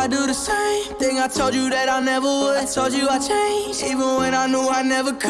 I do the same thing I told you that I never would. I told you I changed, even when I knew I never could.